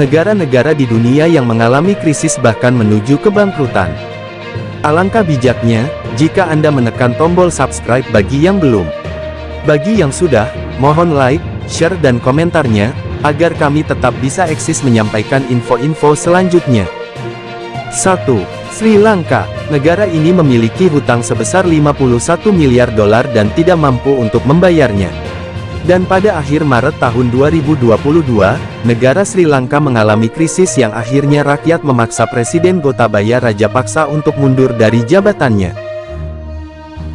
negara-negara di dunia yang mengalami krisis bahkan menuju kebangkrutan. Alangkah bijaknya, jika Anda menekan tombol subscribe bagi yang belum. Bagi yang sudah, mohon like, share dan komentarnya, agar kami tetap bisa eksis menyampaikan info-info selanjutnya. 1. Sri Lanka, negara ini memiliki hutang sebesar 51 miliar dolar dan tidak mampu untuk membayarnya. Dan pada akhir Maret tahun 2022, negara Sri Lanka mengalami krisis yang akhirnya rakyat memaksa Presiden Gotabaya Rajapaksa untuk mundur dari jabatannya.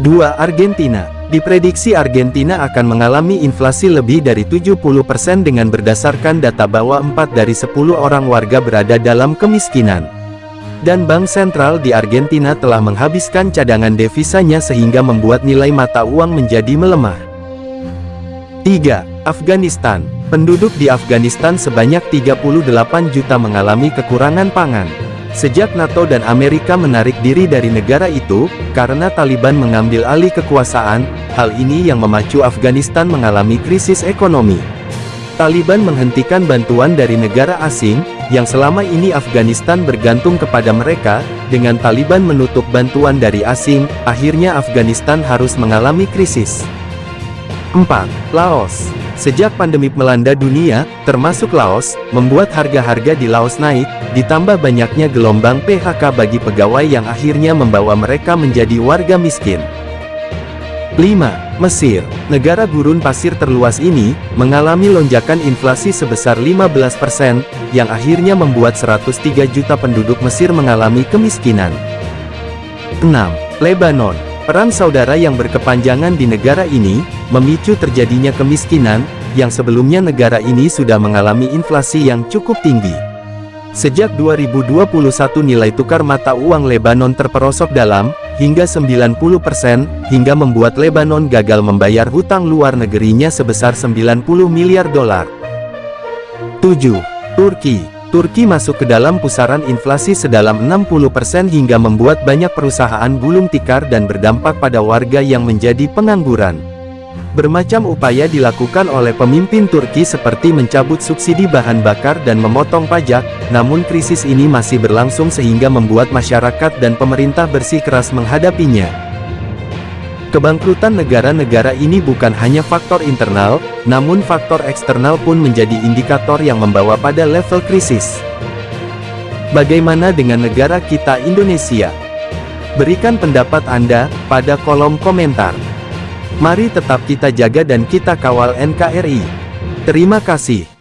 2. Argentina Diprediksi Argentina akan mengalami inflasi lebih dari 70% dengan berdasarkan data bahwa 4 dari 10 orang warga berada dalam kemiskinan. Dan Bank Sentral di Argentina telah menghabiskan cadangan devisanya sehingga membuat nilai mata uang menjadi melemah. 3. Afghanistan Penduduk di Afghanistan sebanyak 38 juta mengalami kekurangan pangan. Sejak NATO dan Amerika menarik diri dari negara itu, karena Taliban mengambil alih kekuasaan, hal ini yang memacu Afghanistan mengalami krisis ekonomi. Taliban menghentikan bantuan dari negara asing, yang selama ini Afghanistan bergantung kepada mereka, dengan Taliban menutup bantuan dari asing, akhirnya Afghanistan harus mengalami krisis. 4. Laos Sejak pandemi melanda dunia, termasuk Laos, membuat harga-harga di Laos naik, ditambah banyaknya gelombang PHK bagi pegawai yang akhirnya membawa mereka menjadi warga miskin. 5. Mesir, negara gurun pasir terluas ini, mengalami lonjakan inflasi sebesar 15%, yang akhirnya membuat 103 juta penduduk Mesir mengalami kemiskinan. 6. Lebanon, Perang saudara yang berkepanjangan di negara ini, memicu terjadinya kemiskinan, yang sebelumnya negara ini sudah mengalami inflasi yang cukup tinggi. Sejak 2021 nilai tukar mata uang Lebanon terperosok dalam, hingga 90%, hingga membuat Lebanon gagal membayar hutang luar negerinya sebesar 90 miliar dolar. 7. Turki Turki masuk ke dalam pusaran inflasi sedalam 60% hingga membuat banyak perusahaan gulung tikar dan berdampak pada warga yang menjadi pengangguran. Bermacam upaya dilakukan oleh pemimpin Turki seperti mencabut subsidi bahan bakar dan memotong pajak, namun krisis ini masih berlangsung sehingga membuat masyarakat dan pemerintah bersikeras menghadapinya. Kebangkrutan negara-negara ini bukan hanya faktor internal, namun faktor eksternal pun menjadi indikator yang membawa pada level krisis. Bagaimana dengan negara kita Indonesia? Berikan pendapat Anda pada kolom komentar. Mari tetap kita jaga dan kita kawal NKRI. Terima kasih.